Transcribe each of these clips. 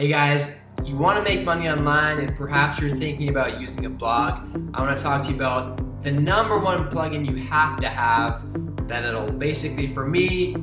Hey guys, you want to make money online and perhaps you're thinking about using a blog. I want to talk to you about the number one plugin you have to have that it'll basically, for me,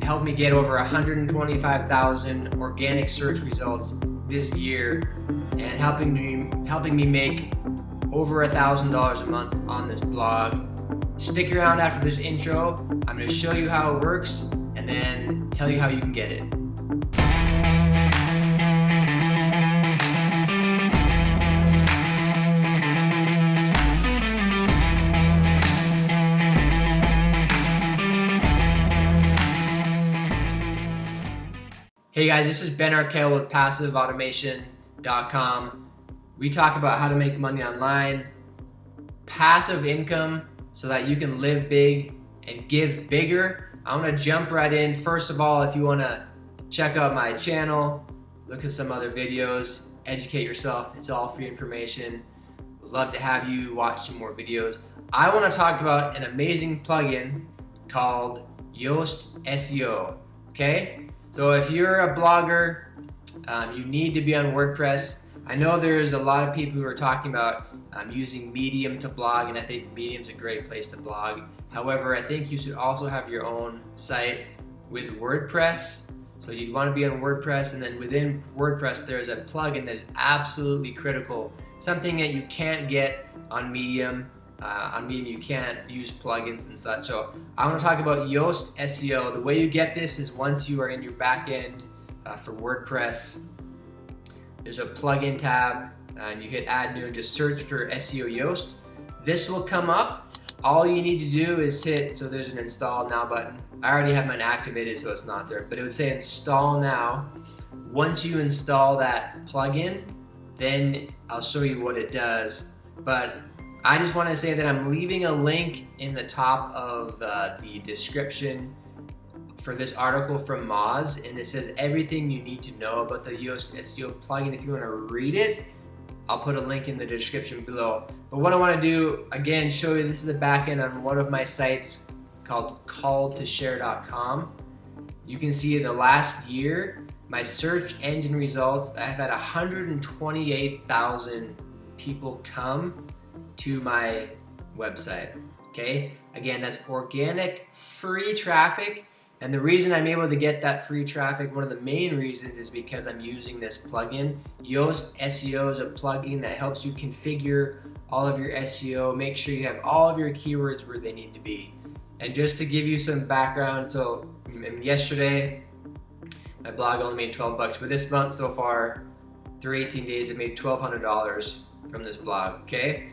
help me get over 125,000 organic search results this year and helping me, helping me make over a thousand dollars a month on this blog. Stick around after this intro. I'm going to show you how it works and then tell you how you can get it. Hey guys, this is Ben Arkell with PassiveAutomation.com. We talk about how to make money online, passive income so that you can live big and give bigger. I want to jump right in. First of all, if you want to check out my channel, look at some other videos, educate yourself. It's all free information. Would love to have you watch some more videos. I want to talk about an amazing plugin called Yoast SEO. Okay? So if you're a blogger, um, you need to be on WordPress. I know there's a lot of people who are talking about um, using Medium to blog, and I think Medium's a great place to blog. However, I think you should also have your own site with WordPress. So you'd want to be on WordPress, and then within WordPress, there's a plugin that is absolutely critical. Something that you can't get on Medium uh, on Medium, you can't use plugins and such. So I want to talk about Yoast SEO. The way you get this is once you are in your backend uh, for WordPress, there's a plugin tab and you hit add new and just search for SEO Yoast. This will come up. All you need to do is hit, so there's an install now button. I already have mine activated so it's not there, but it would say install now. Once you install that plugin, then I'll show you what it does. But I just want to say that I'm leaving a link in the top of uh, the description for this article from Moz and it says everything you need to know about the Yoast SEO plugin. If you want to read it, I'll put a link in the description below. But what I want to do, again, show you this is the backend on one of my sites called calltoshare.com. You can see in the last year, my search engine results, I've had 128,000 people come to my website. Okay, again, that's organic free traffic. And the reason I'm able to get that free traffic, one of the main reasons is because I'm using this plugin. Yoast SEO is a plugin that helps you configure all of your SEO, make sure you have all of your keywords where they need to be. And just to give you some background, so yesterday, my blog only made 12 bucks, but this month so far, through 18 days, it made $1,200 from this blog, okay?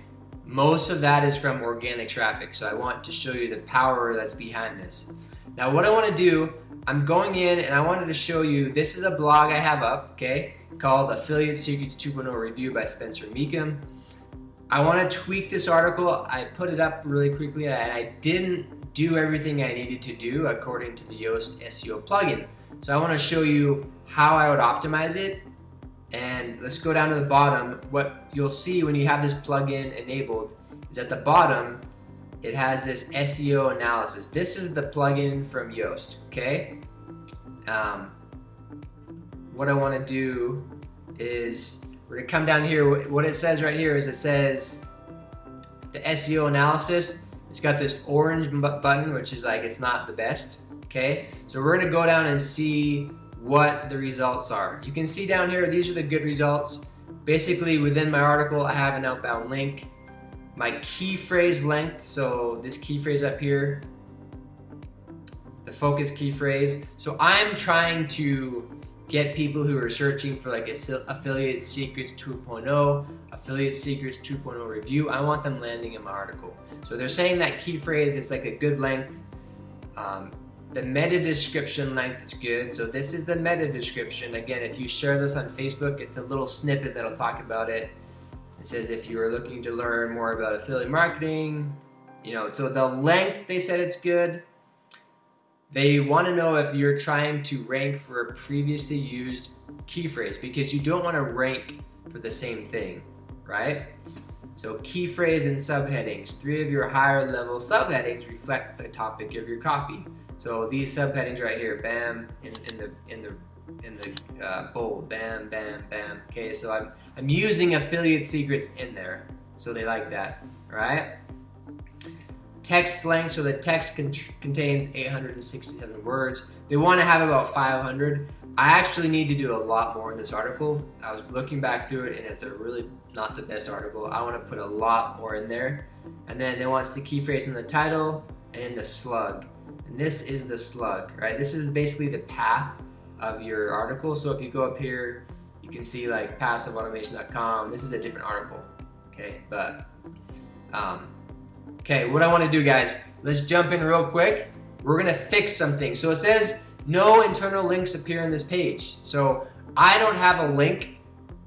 Most of that is from organic traffic, so I want to show you the power that's behind this. Now what I want to do, I'm going in and I wanted to show you, this is a blog I have up, okay, called Affiliate Secrets 2.0 Review by Spencer Mecham. I want to tweak this article. I put it up really quickly and I didn't do everything I needed to do according to the Yoast SEO plugin. So I want to show you how I would optimize it and let's go down to the bottom. What you'll see when you have this plugin enabled is at the bottom, it has this SEO analysis. This is the plugin from Yoast, okay? Um, what I wanna do is, we're gonna come down here, what it says right here is it says, the SEO analysis, it's got this orange button, which is like, it's not the best, okay? So we're gonna go down and see what the results are. You can see down here, these are the good results. Basically, within my article, I have an outbound link, my key phrase length, so this key phrase up here, the focus key phrase. So I'm trying to get people who are searching for like affiliate secrets 2.0, affiliate secrets 2.0 review. I want them landing in my article. So they're saying that key phrase is like a good length. Um, the meta description length is good. So this is the meta description. Again, if you share this on Facebook, it's a little snippet that'll talk about it. It says if you are looking to learn more about affiliate marketing, you know, so the length, they said it's good. They want to know if you're trying to rank for a previously used key phrase because you don't want to rank for the same thing, right? So key phrase and subheadings. Three of your higher level subheadings reflect the topic of your copy. So these subheadings right here, bam, in, in the in the in the uh, bold. Bam, bam, bam. Okay, so I'm I'm using affiliate secrets in there, so they like that. right? Text length, so the text con contains 867 words. They want to have about 500. I actually need to do a lot more in this article. I was looking back through it and it's a really not the best article. I want to put a lot more in there. And then they want the key phrase in the title and in the slug. And this is the slug, right? This is basically the path of your article. So if you go up here, you can see like passiveautomation.com. This is a different article, okay? But, um, okay, what I want to do, guys, let's jump in real quick. We're gonna fix something. So it says no internal links appear in this page. So I don't have a link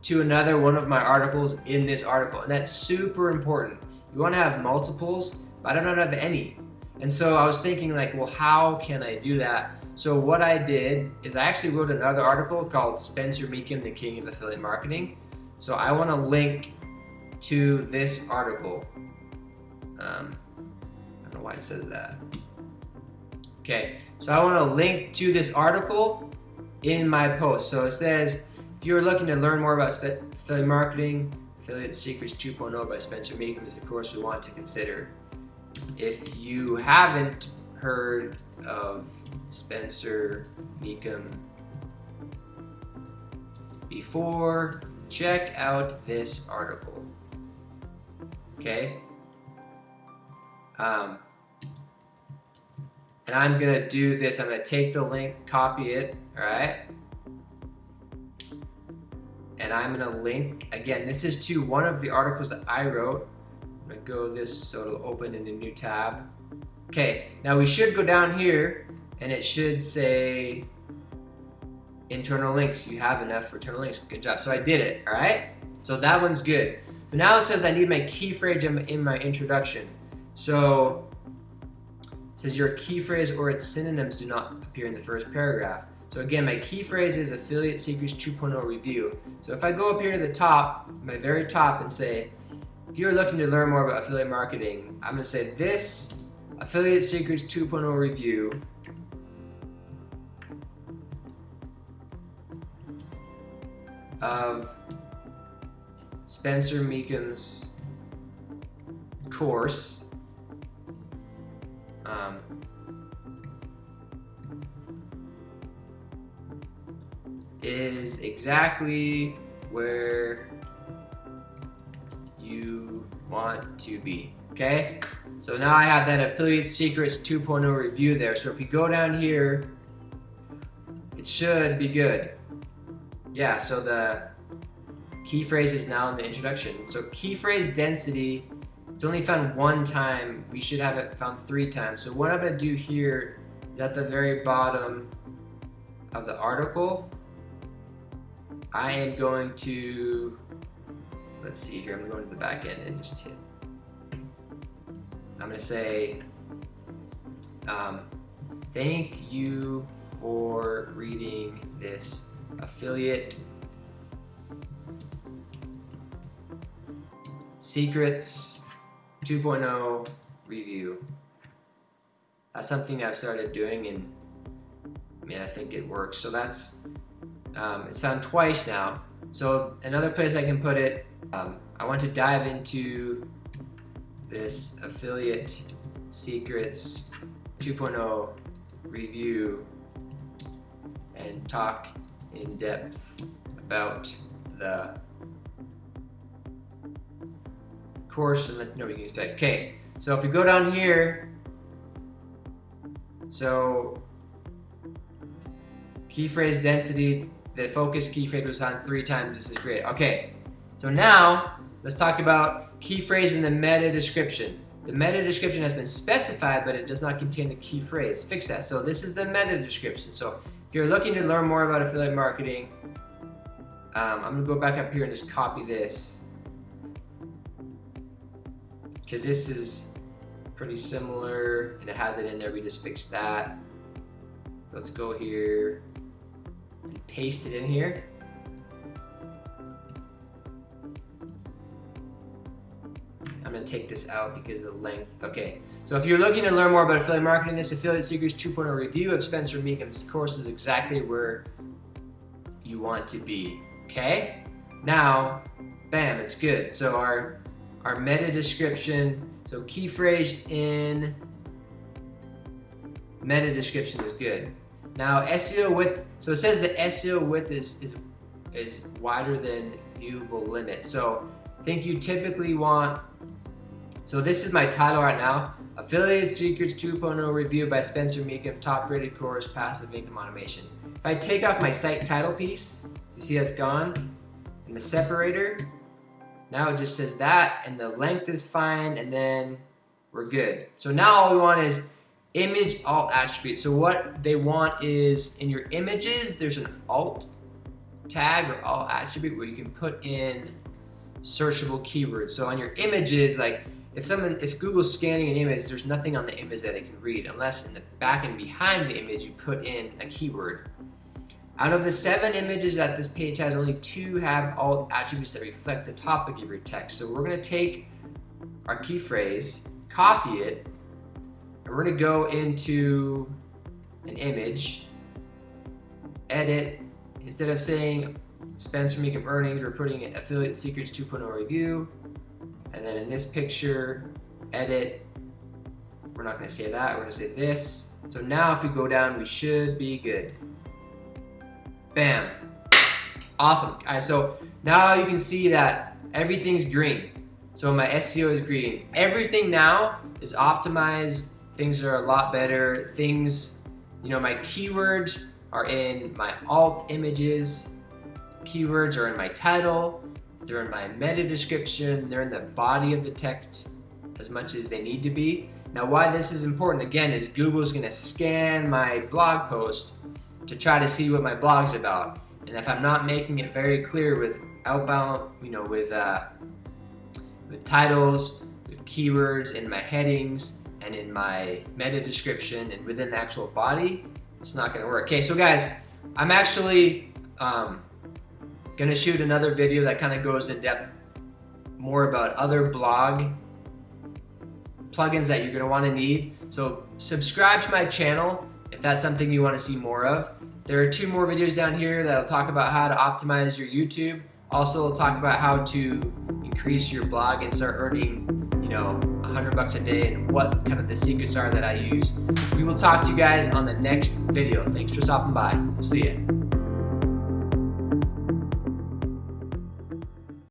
to another one of my articles in this article, and that's super important. You want to have multiples, but I don't have any. And so I was thinking like, well, how can I do that? So what I did is I actually wrote another article called Spencer Mecham, the King of Affiliate Marketing. So I want to link to this article. Um, I don't know why it says that. Okay, so I want to link to this article in my post. So it says, if you're looking to learn more about affiliate marketing, Affiliate Secrets 2.0 by Spencer Mecham is a course we want to consider. If you haven't heard of Spencer Mecham before, check out this article. Okay? Um, and I'm gonna do this, I'm gonna take the link, copy it, all right? And I'm gonna link, again, this is to one of the articles that I wrote. I'm gonna go this so it'll open in a new tab. Okay, now we should go down here and it should say internal links. You have enough for internal links. Good job. So I did it, all right? So that one's good. But now it says I need my key phrase in my introduction. So says your key phrase or its synonyms do not appear in the first paragraph. So again, my key phrase is Affiliate Secrets 2.0 Review. So if I go up here to the top, my very top, and say, if you're looking to learn more about affiliate marketing, I'm to say this Affiliate Secrets 2.0 review. Of Spencer Mecham's course. Um, is exactly where you want to be, okay? So now I have that Affiliate Secrets 2.0 review there. So if you go down here, it should be good. Yeah, so the key phrase is now in the introduction. So key phrase density, it's only found one time. We should have it found three times. So what I'm gonna do here is at the very bottom of the article, I am going to, let's see here, I'm to go into the back end and just hit I'm to say, um, thank you for reading this affiliate secrets 2.0 review. That's something I've started doing and I mean, I think it works. So that's, um, it's found twice now. So another place I can put it, um, I want to dive into this affiliate secrets 2.0 review and talk in depth about the course and let nobody can expect. Okay, so if we go down here, so key phrase density, the focus key phrase was on three times. This is great. Okay, so now let's talk about key phrase in the meta description. The meta description has been specified, but it does not contain the key phrase. Fix that. So this is the meta description. So if you're looking to learn more about affiliate marketing, um, I'm gonna go back up here and just copy this. Because this is pretty similar and it has it in there, we just fixed that. So let's go here and paste it in here. I'm gonna take this out because of the length. Okay, so if you're looking to learn more about affiliate marketing, this Affiliate Secrets 2.0 review of Spencer Mecham's course is exactly where you want to be. Okay? Now, bam, it's good. So our our meta description, so key phrase in meta description is good. Now SEO width, so it says the SEO width is, is, is wider than viewable limit. So I think you typically want, so this is my title right now, Affiliate Secrets 2.0 Review by Spencer Mecham, top rated course, passive income automation. If I take off my site title piece, you see that's gone, and the separator, now it just says that, and the length is fine, and then we're good. So now all we want is image alt attribute. So what they want is in your images, there's an alt tag or alt attribute where you can put in searchable keywords. So on your images, like if someone, if Google's scanning an image, there's nothing on the image that it can read unless in the back and behind the image you put in a keyword. Out of the seven images that this page has, only two have alt attributes that reflect the topic of your text. So we're gonna take our key phrase, copy it, and we're gonna go into an image, edit, instead of saying Spencer Mecham earnings, we're putting affiliate secrets 2.0 review. And then in this picture, edit, we're not gonna say that, we're gonna say this. So now if we go down, we should be good. Bam. Awesome. All right, so now you can see that everything's green. So my SEO is green. Everything now is optimized Things are a lot better. Things, you know, my keywords are in my alt images. Keywords are in my title. They're in my meta description. They're in the body of the text as much as they need to be. Now why this is important again is Google's gonna scan my blog post to try to see what my blog's about. And if I'm not making it very clear with outbound, you know, with, uh, with titles, with keywords in my headings, and in my meta description and within the actual body, it's not gonna work. Okay, so guys, I'm actually um, gonna shoot another video that kind of goes in depth more about other blog plugins that you're gonna wanna need. So subscribe to my channel if that's something you wanna see more of. There are two more videos down here that'll talk about how to optimize your YouTube. Also, we'll talk about how to increase your blog and start earning, you know, 100 bucks a day and what kind of the secrets are that I use. We will talk to you guys on the next video. Thanks for stopping by. See you.